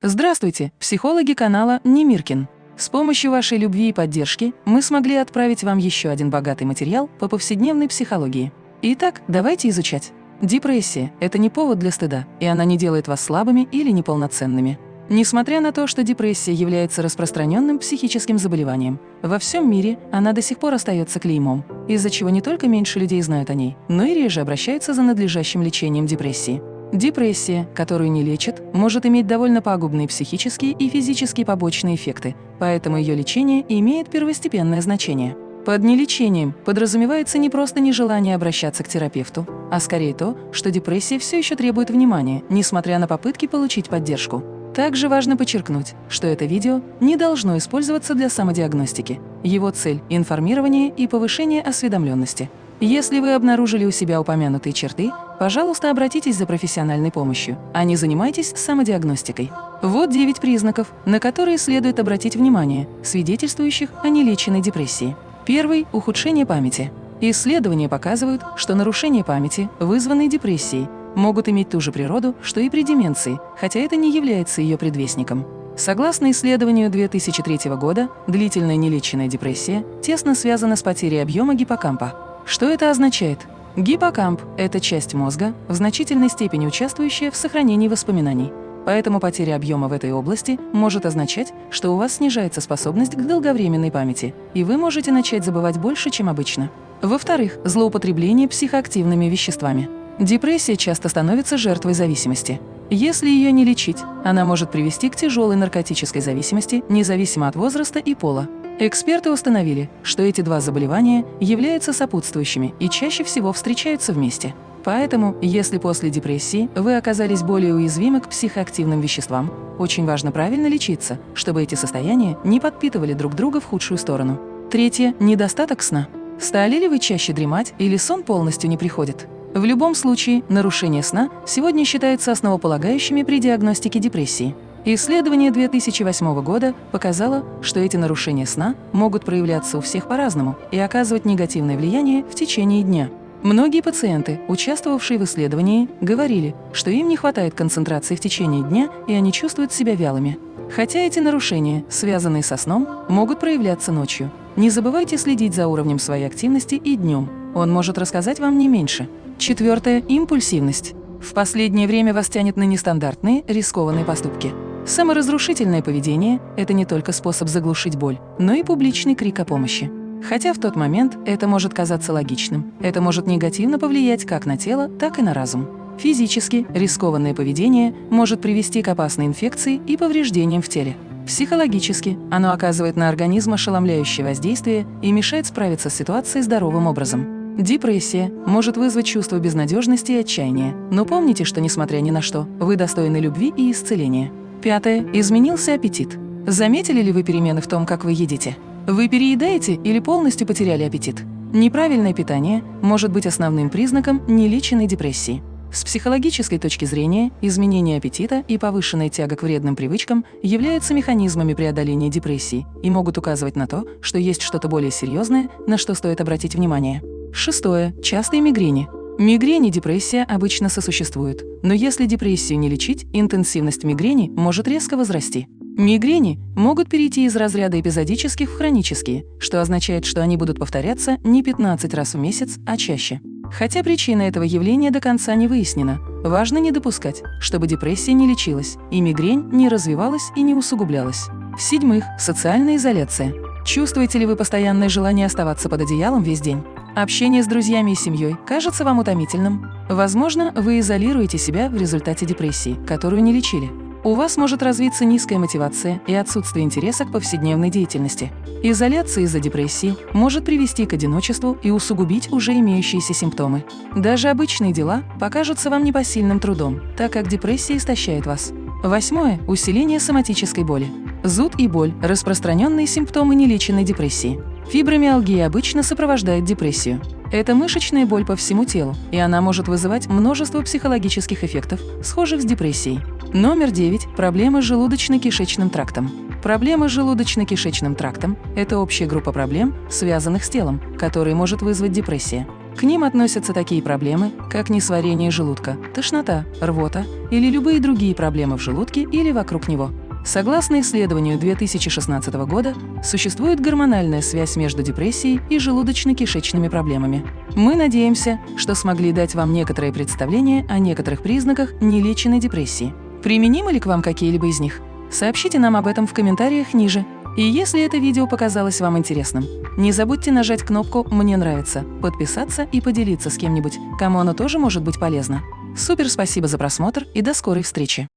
Здравствуйте, психологи канала Немиркин. С помощью вашей любви и поддержки мы смогли отправить вам еще один богатый материал по повседневной психологии. Итак, давайте изучать. Депрессия – это не повод для стыда, и она не делает вас слабыми или неполноценными. Несмотря на то, что депрессия является распространенным психическим заболеванием, во всем мире она до сих пор остается клеймом, из-за чего не только меньше людей знают о ней, но и реже обращаются за надлежащим лечением депрессии. Депрессия, которую не лечат, может иметь довольно пагубные психические и физические побочные эффекты, поэтому ее лечение имеет первостепенное значение. Под нелечением подразумевается не просто нежелание обращаться к терапевту, а скорее то, что депрессия все еще требует внимания, несмотря на попытки получить поддержку. Также важно подчеркнуть, что это видео не должно использоваться для самодиагностики. Его цель – информирование и повышение осведомленности. Если вы обнаружили у себя упомянутые черты, пожалуйста, обратитесь за профессиональной помощью, а не занимайтесь самодиагностикой. Вот 9 признаков, на которые следует обратить внимание, свидетельствующих о нелеченной депрессии. Первый – ухудшение памяти. Исследования показывают, что нарушения памяти, вызванные депрессией, могут иметь ту же природу, что и при деменции, хотя это не является ее предвестником. Согласно исследованию 2003 года, длительная нелеченная депрессия тесно связана с потерей объема гиппокампа. Что это означает? Гиппокамп – это часть мозга, в значительной степени участвующая в сохранении воспоминаний. Поэтому потеря объема в этой области может означать, что у вас снижается способность к долговременной памяти, и вы можете начать забывать больше, чем обычно. Во-вторых, злоупотребление психоактивными веществами. Депрессия часто становится жертвой зависимости. Если ее не лечить, она может привести к тяжелой наркотической зависимости, независимо от возраста и пола. Эксперты установили, что эти два заболевания являются сопутствующими и чаще всего встречаются вместе. Поэтому, если после депрессии вы оказались более уязвимы к психоактивным веществам, очень важно правильно лечиться, чтобы эти состояния не подпитывали друг друга в худшую сторону. Третье – недостаток сна. Стали ли вы чаще дремать или сон полностью не приходит? В любом случае, нарушение сна сегодня считаются основополагающими при диагностике депрессии. Исследование 2008 года показало, что эти нарушения сна могут проявляться у всех по-разному и оказывать негативное влияние в течение дня. Многие пациенты, участвовавшие в исследовании, говорили, что им не хватает концентрации в течение дня и они чувствуют себя вялыми. Хотя эти нарушения, связанные со сном, могут проявляться ночью. Не забывайте следить за уровнем своей активности и днем. Он может рассказать вам не меньше. Четвертое – импульсивность. В последнее время вас тянет на нестандартные, рискованные поступки. Саморазрушительное поведение – это не только способ заглушить боль, но и публичный крик о помощи. Хотя в тот момент это может казаться логичным, это может негативно повлиять как на тело, так и на разум. Физически рискованное поведение может привести к опасной инфекции и повреждениям в теле. Психологически оно оказывает на организм ошеломляющее воздействие и мешает справиться с ситуацией здоровым образом. Депрессия может вызвать чувство безнадежности и отчаяния, но помните, что, несмотря ни на что, вы достойны любви и исцеления. Пятое. Изменился аппетит. Заметили ли вы перемены в том, как вы едите? Вы переедаете или полностью потеряли аппетит? Неправильное питание может быть основным признаком нелеченной депрессии. С психологической точки зрения, изменение аппетита и повышенная тяга к вредным привычкам являются механизмами преодоления депрессии и могут указывать на то, что есть что-то более серьезное, на что стоит обратить внимание. Шестое. Частые мигрени. Мигрень и депрессия обычно сосуществуют, но если депрессию не лечить, интенсивность мигрени может резко возрасти. Мигрени могут перейти из разряда эпизодических в хронические, что означает, что они будут повторяться не 15 раз в месяц, а чаще. Хотя причина этого явления до конца не выяснена, важно не допускать, чтобы депрессия не лечилась, и мигрень не развивалась и не усугублялась. В-седьмых, социальная изоляция. Чувствуете ли вы постоянное желание оставаться под одеялом весь день? Общение с друзьями и семьей кажется вам утомительным? Возможно, вы изолируете себя в результате депрессии, которую не лечили. У вас может развиться низкая мотивация и отсутствие интереса к повседневной деятельности. Изоляция из-за депрессии может привести к одиночеству и усугубить уже имеющиеся симптомы. Даже обычные дела покажутся вам непосильным трудом, так как депрессия истощает вас. Восьмое – усиление соматической боли. Зуд и боль – распространенные симптомы нелеченной депрессии. Фибромиалгия обычно сопровождает депрессию. Это мышечная боль по всему телу, и она может вызывать множество психологических эффектов, схожих с депрессией. Номер 9. Проблемы с желудочно-кишечным трактом. Проблемы с желудочно-кишечным трактом – это общая группа проблем, связанных с телом, которые может вызвать депрессия. К ним относятся такие проблемы, как несварение желудка, тошнота, рвота или любые другие проблемы в желудке или вокруг него. Согласно исследованию 2016 года, существует гормональная связь между депрессией и желудочно-кишечными проблемами. Мы надеемся, что смогли дать вам некоторое представление о некоторых признаках нелеченной депрессии. Применимы ли к вам какие-либо из них? Сообщите нам об этом в комментариях ниже. И если это видео показалось вам интересным, не забудьте нажать кнопку «Мне нравится», подписаться и поделиться с кем-нибудь, кому оно тоже может быть полезно. Супер спасибо за просмотр и до скорой встречи!